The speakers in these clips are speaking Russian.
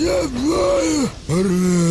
Я знаю, Рэй.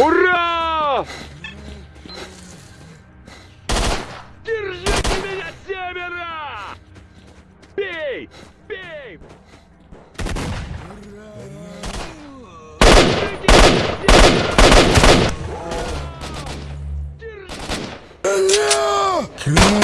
Ура! Держите меня, семеро! Бей! Бей! Ура! Держите меня,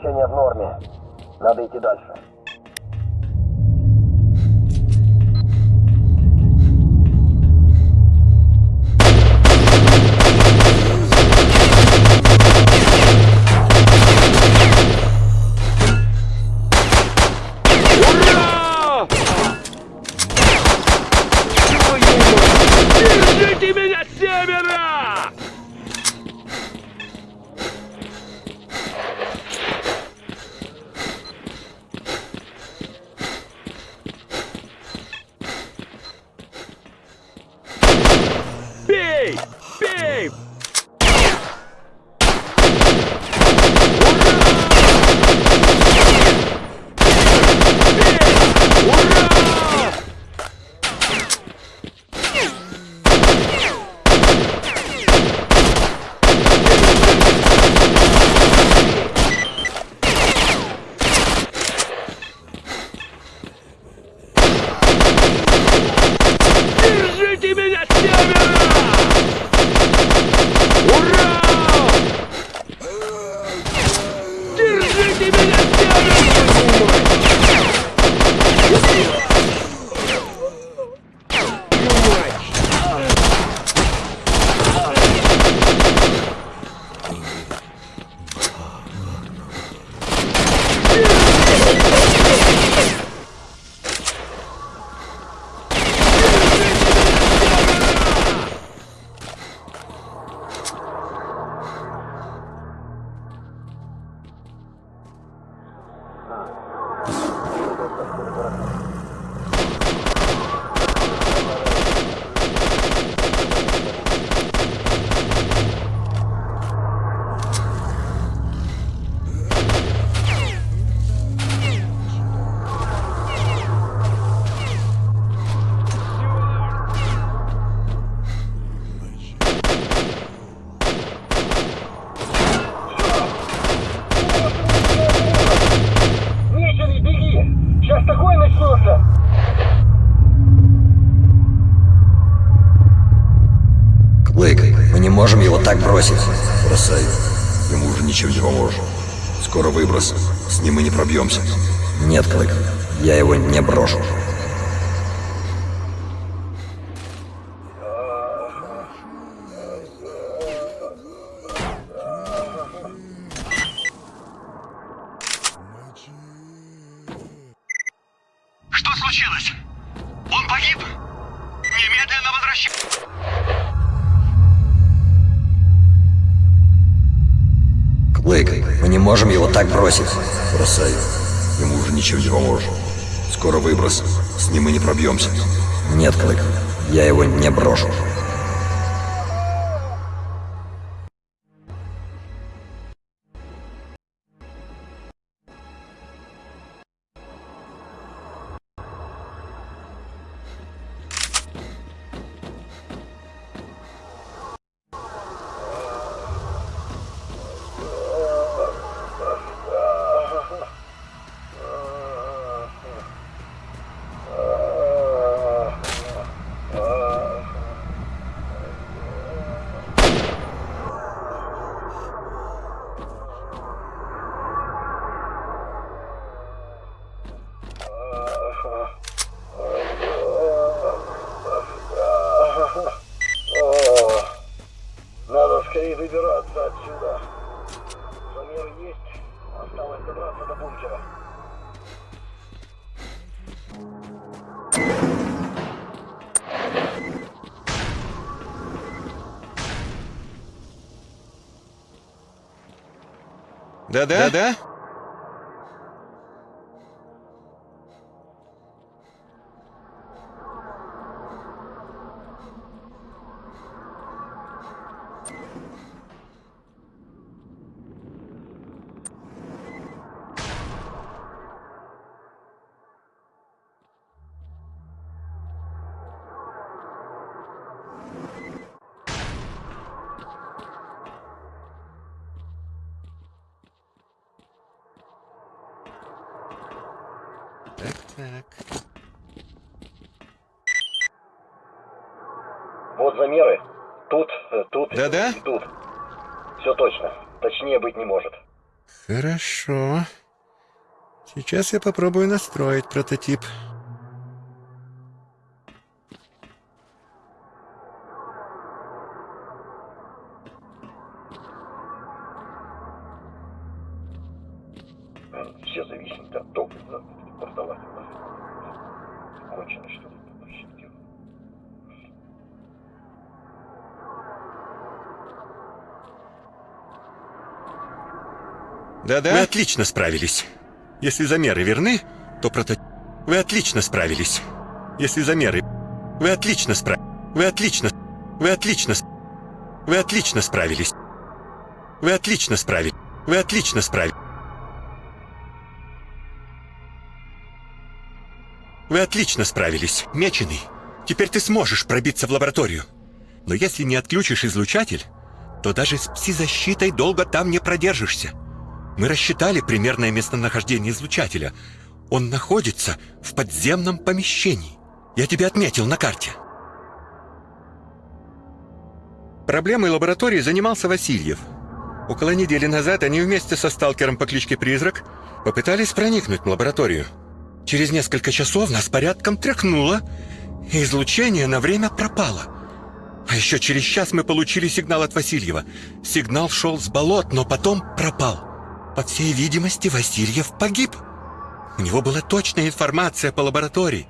Кровообращение в норме. Надо идти дальше. Да-да? Да-да? Так-так. Вот замеры. Тут, э, тут Да-да? тут. Все точно. Точнее быть не может. Хорошо. Сейчас я попробую настроить прототип. Да-да? Вы отлично справились. Если замеры верны, то прото... Вы отлично справились. Если замеры... Вы отлично спра... Вы отлично... Вы отлично... Вы отлично справились. Вы отлично справились. Вы отлично справились. Вы отлично справились, меченый. Теперь ты сможешь пробиться в лабораторию. Но если не отключишь излучатель, то даже с пси-защитой долго там не продержишься. Мы рассчитали примерное местонахождение излучателя. Он находится в подземном помещении. Я тебе отметил на карте. Проблемой лаборатории занимался Васильев. Около недели назад они вместе со сталкером по кличке Призрак попытались проникнуть в лабораторию. Через несколько часов нас порядком тряхнуло, и излучение на время пропало. А еще через час мы получили сигнал от Васильева. Сигнал шел с болот, но потом пропал. По всей видимости, Васильев погиб. У него была точная информация по лаборатории.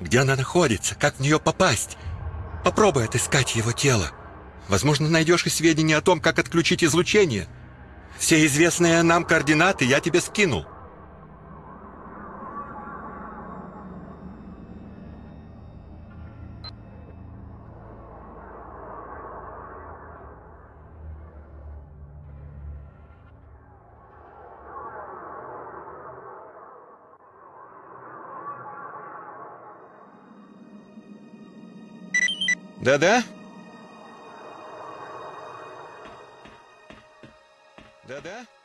Где она находится, как в нее попасть. Попробуй отыскать его тело. Возможно, найдешь и сведения о том, как отключить излучение. Все известные нам координаты я тебе скинул. Да-да? Да-да?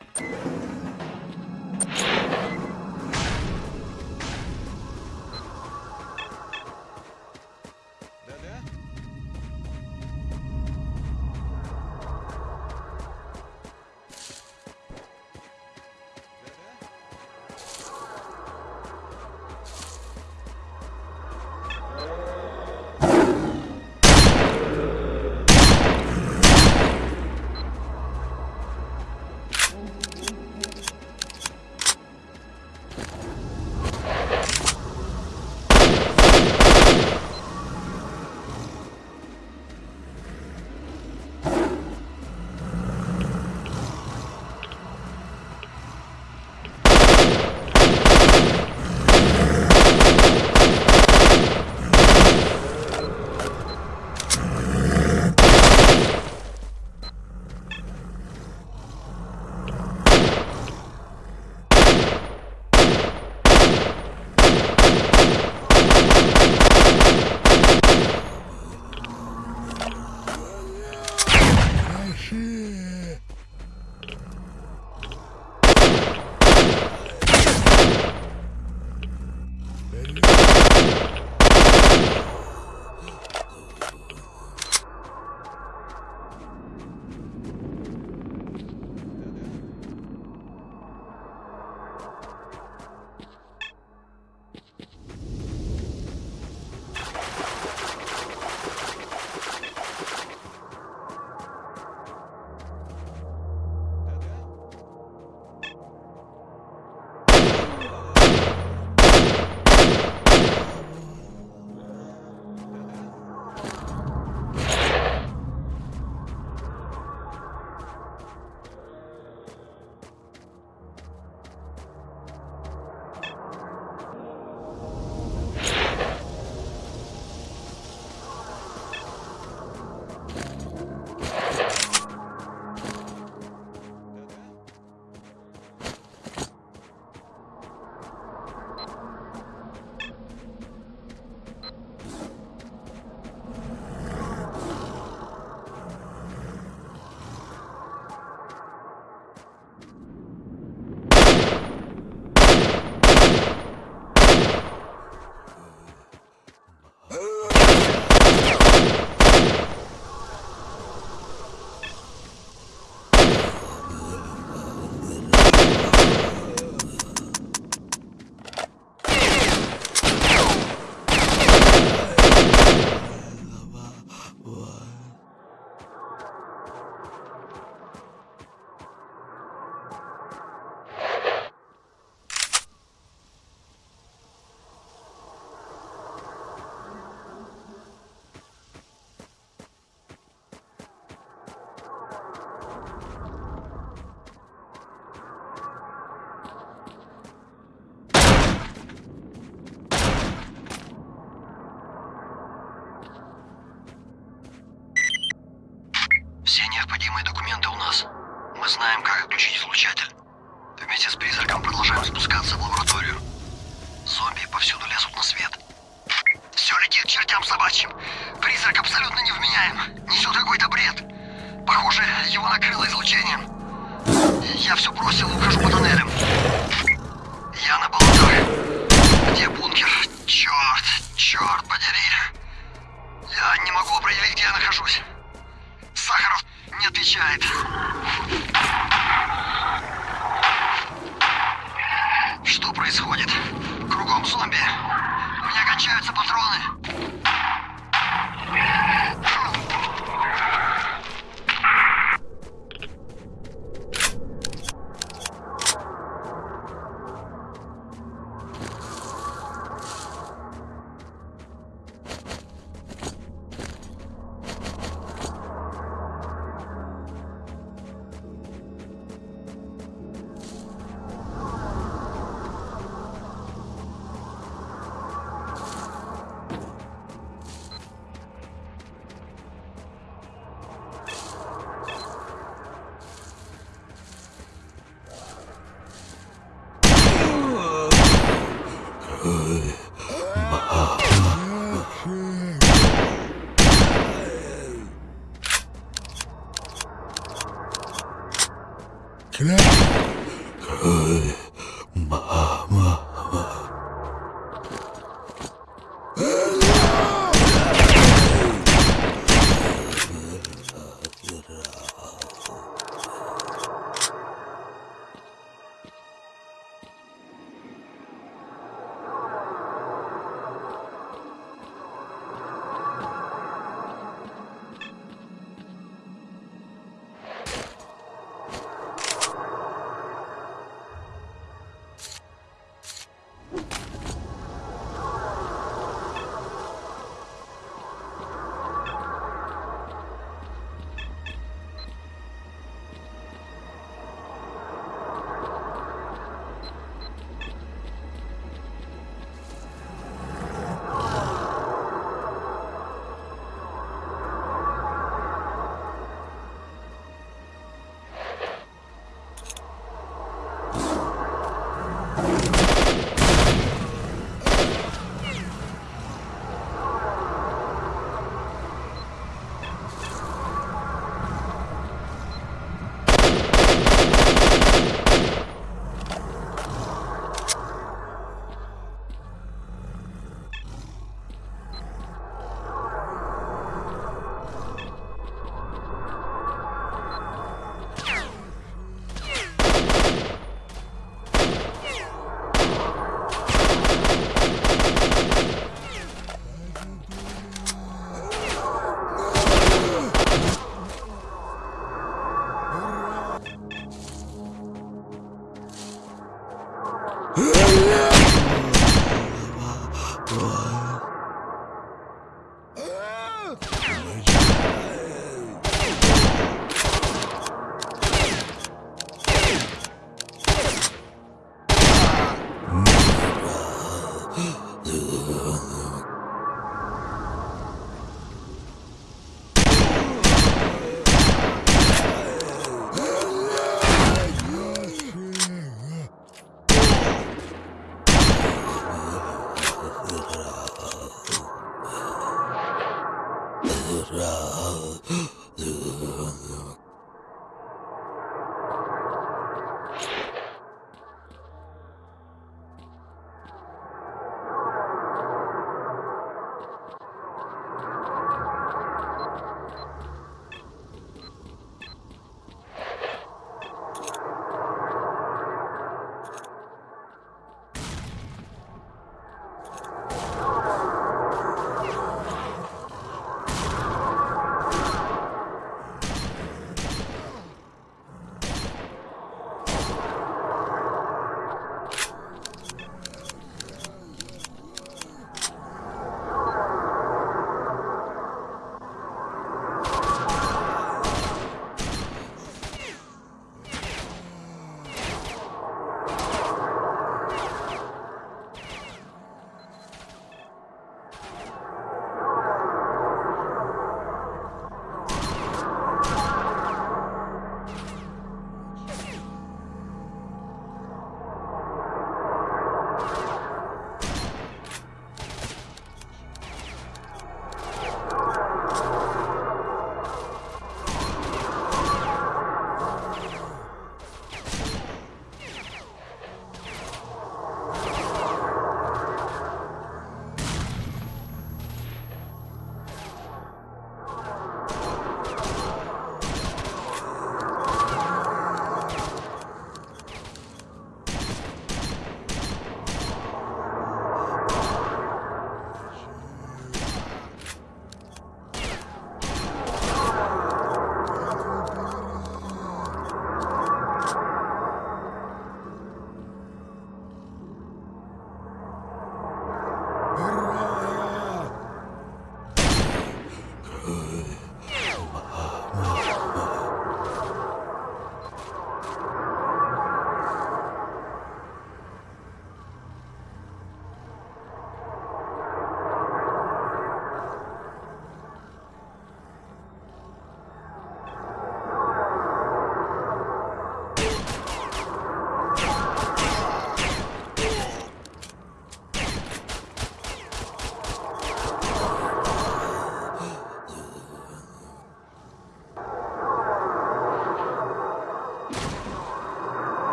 Необходимые документы у нас. Мы знаем, как отключить излучатель. Вместе с призраком продолжаем спускаться в лабораторию. Зомби повсюду лезут на свет. Все летит к чертям собачьим. Призрак абсолютно невменяем. Несет какой-то бред. Похоже, его накрыло излучением. Я все бросил и ухожу по тоннелям. Я на болотах. Отвечает. Что происходит? Кругом зомби. У меня кончаются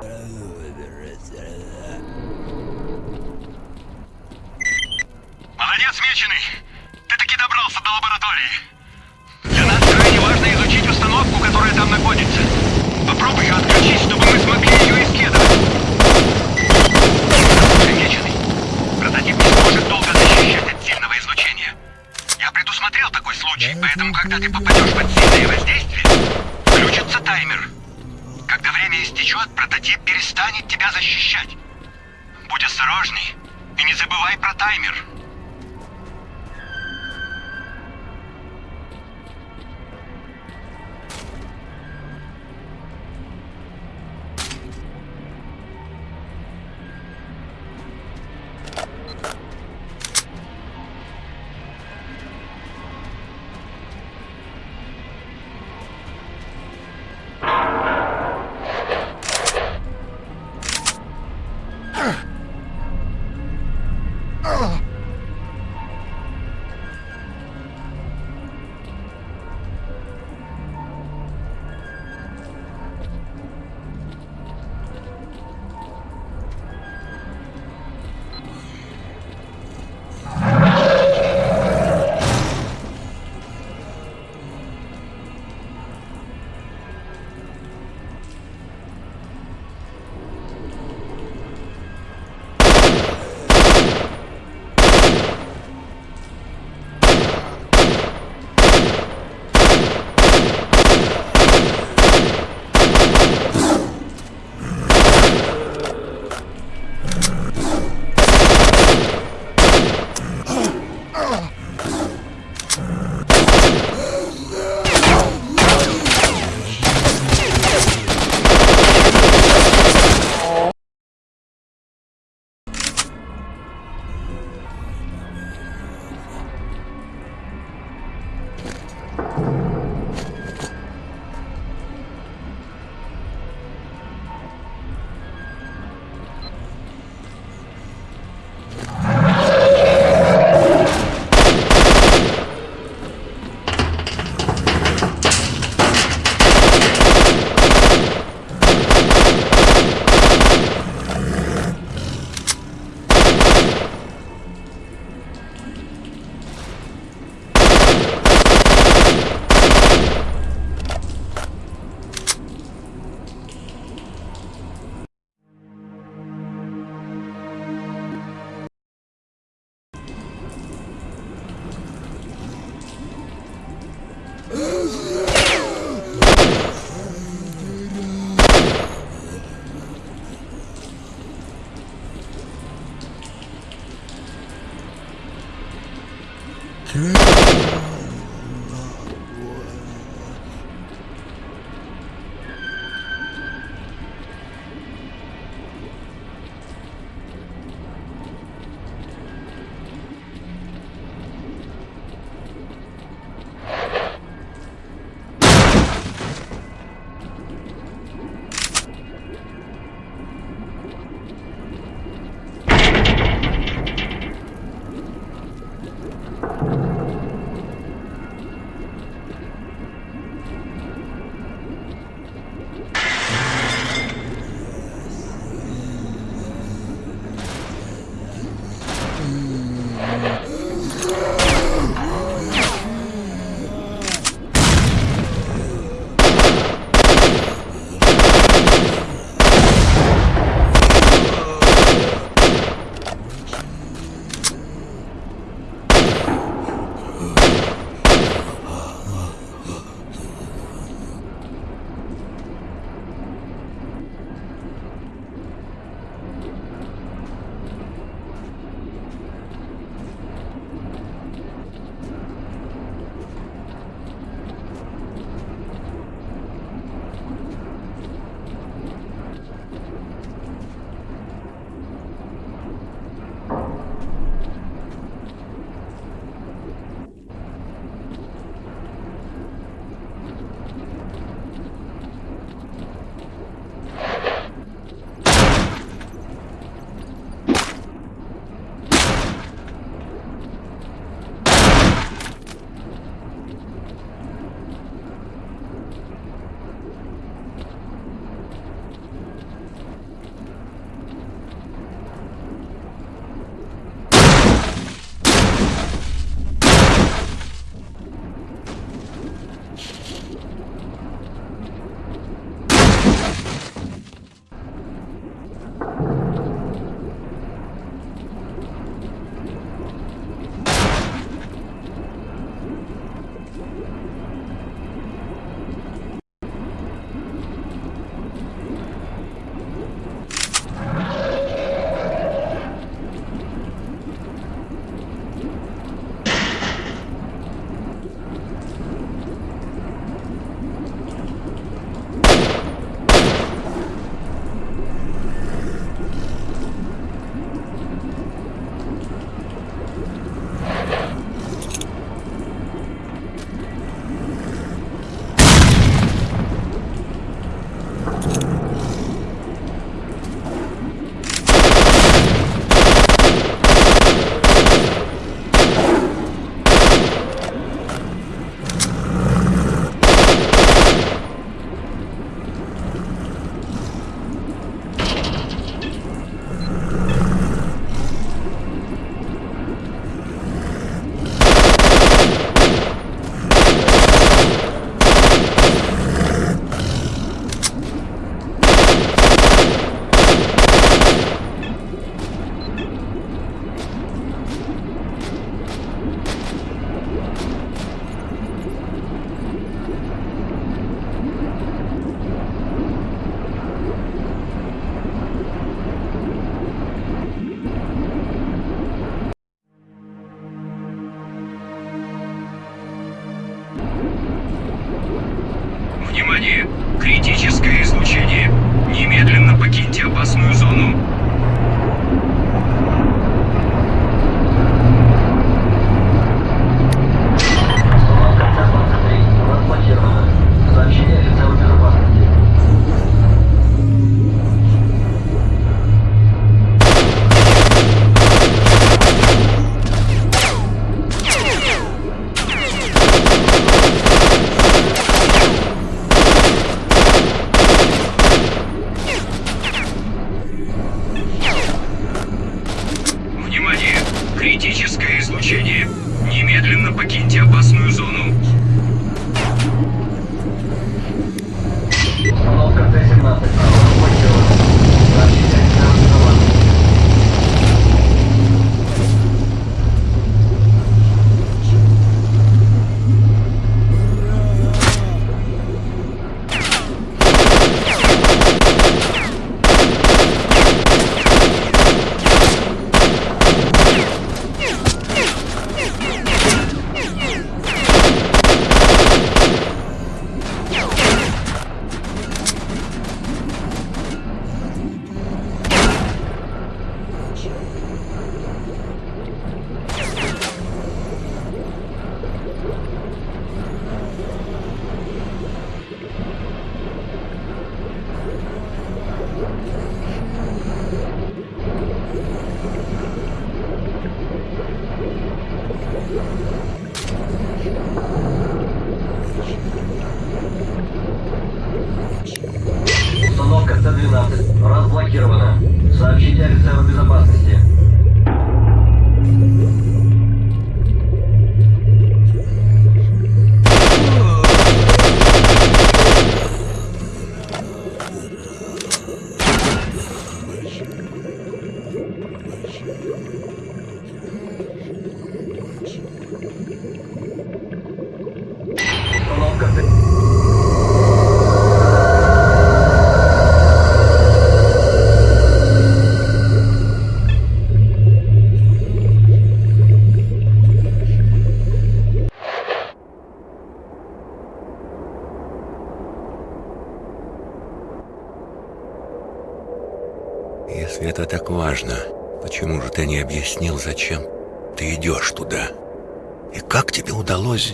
Молодец, Меченый! Ты таки добрался до лаборатории. Для нас крайне важно изучить установку, которая там находится. Попробуй ее отключить, чтобы мы смогли ее исследовать. Слушай, Меченый, прототип не сможет долго защищать от сильного излучения. Я предусмотрел такой случай, поэтому, когда ты попадешь под сильное воздействие, включится таймер. Перестанет тебя защищать. Будь осторожней и не забывай про таймер.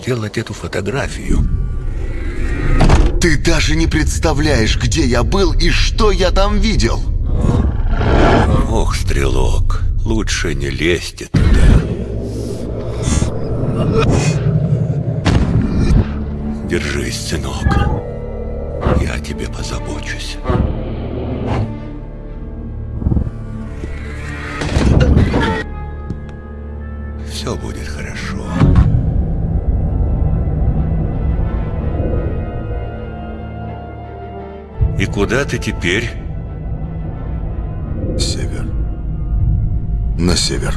Сделать эту фотографию? Ты даже не представляешь, где я был и что я там видел. Ох, стрелок, лучше не лезьте туда. Держись, сынок. Я о тебе позабочусь. Все будет хорошо. И куда ты теперь? Север. На север.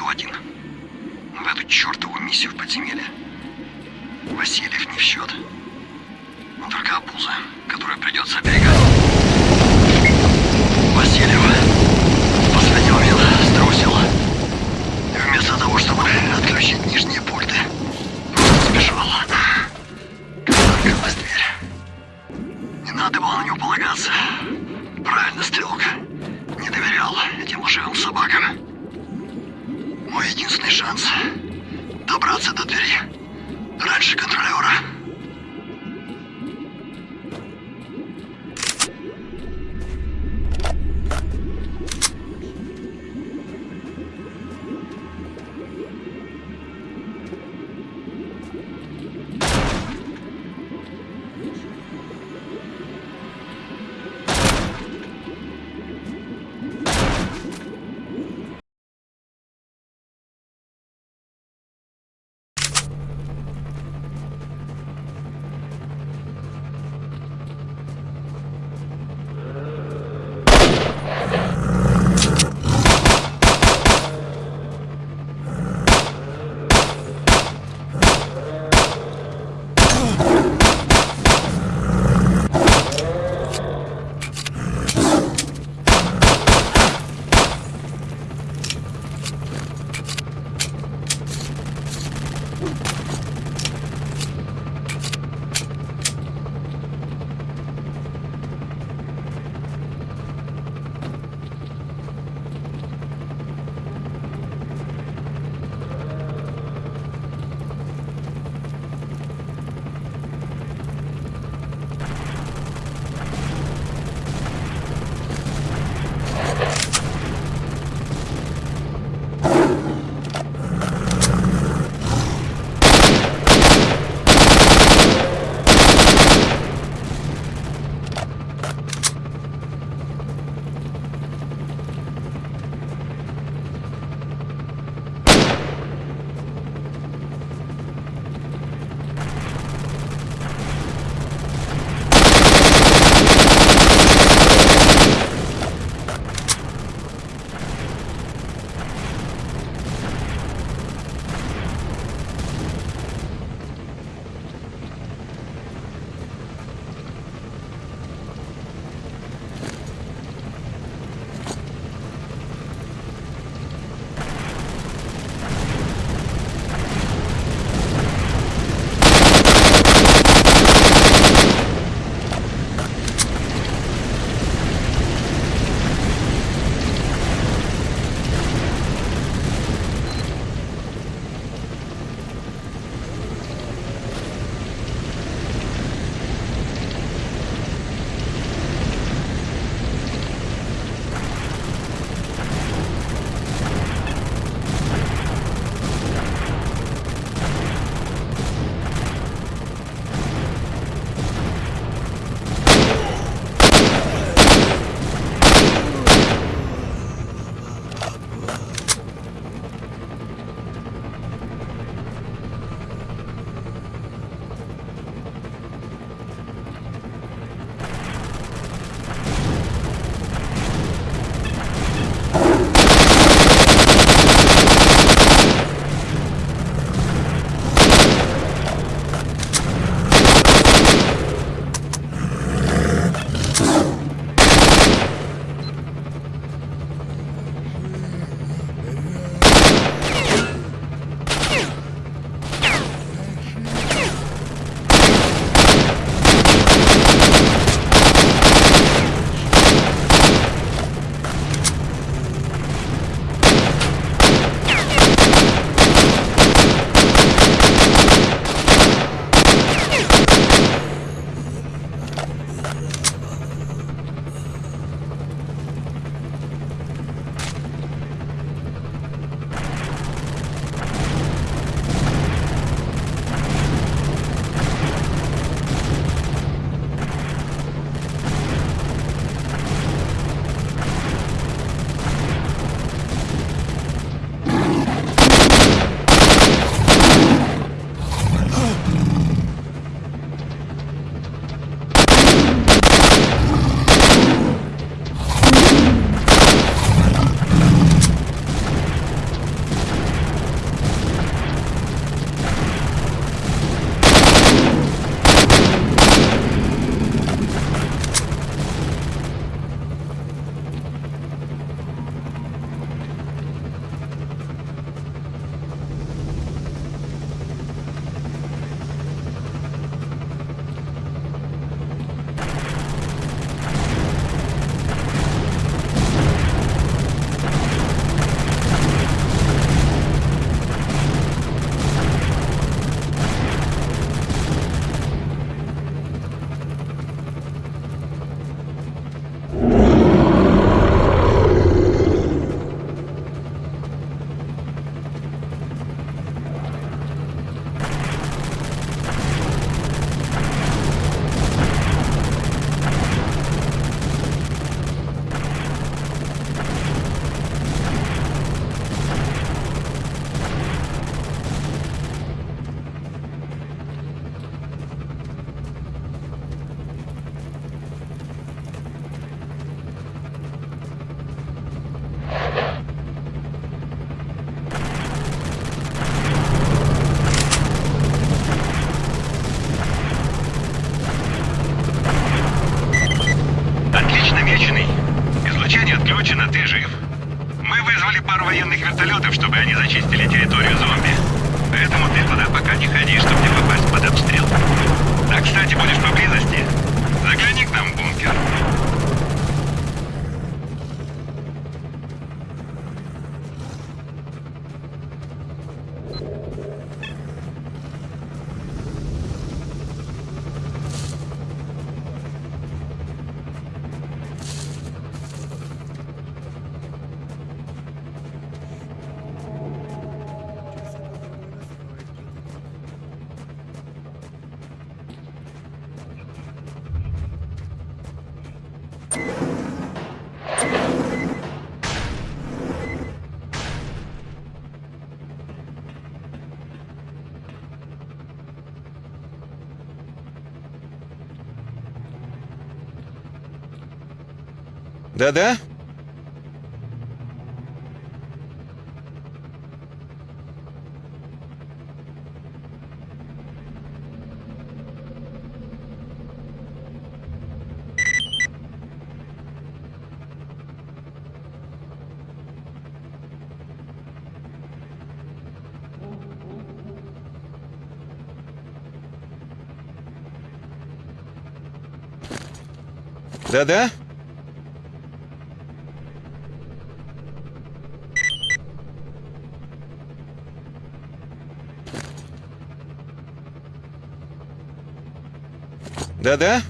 иду один. В эту чертову миссию в подземелье. Васильев не в счет. Только обуза, которую придется оберегать. Да-да? Да-да? Да-да?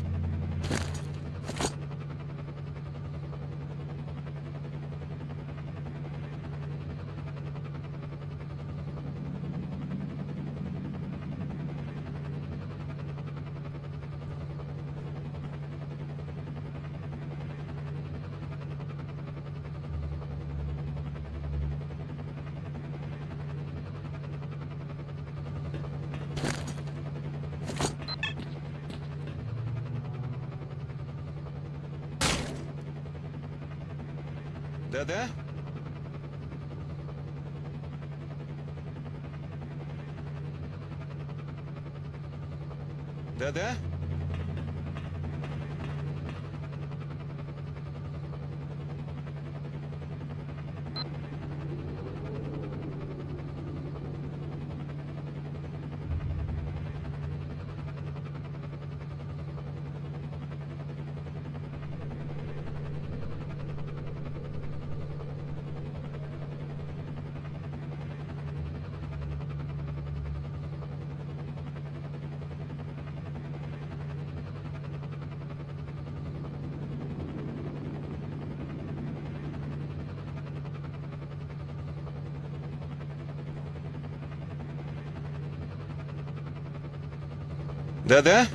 Да-да? Да-да? Да-да?